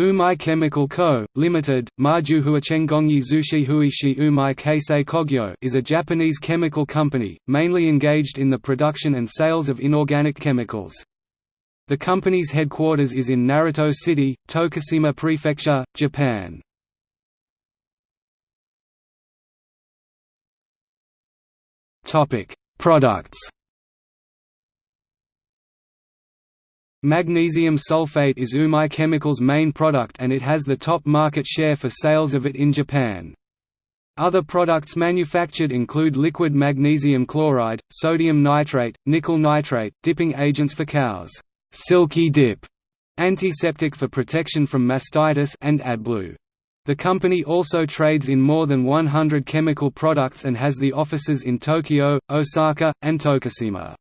Umai Chemical Co., Limited, Majuhuachengongi Zushi Huishi Umai Keisei Kogyo is a Japanese chemical company, mainly engaged in the production and sales of inorganic chemicals. The company's headquarters is in Naruto City, Tokushima Prefecture, Japan. Products Magnesium sulfate is Umai Chemical's main product and it has the top market share for sales of it in Japan. Other products manufactured include liquid magnesium chloride, sodium nitrate, nickel nitrate, dipping agents for cows, silky dip, antiseptic for protection from mastitis and AdBlue. The company also trades in more than 100 chemical products and has the offices in Tokyo, Osaka, and Tokushima.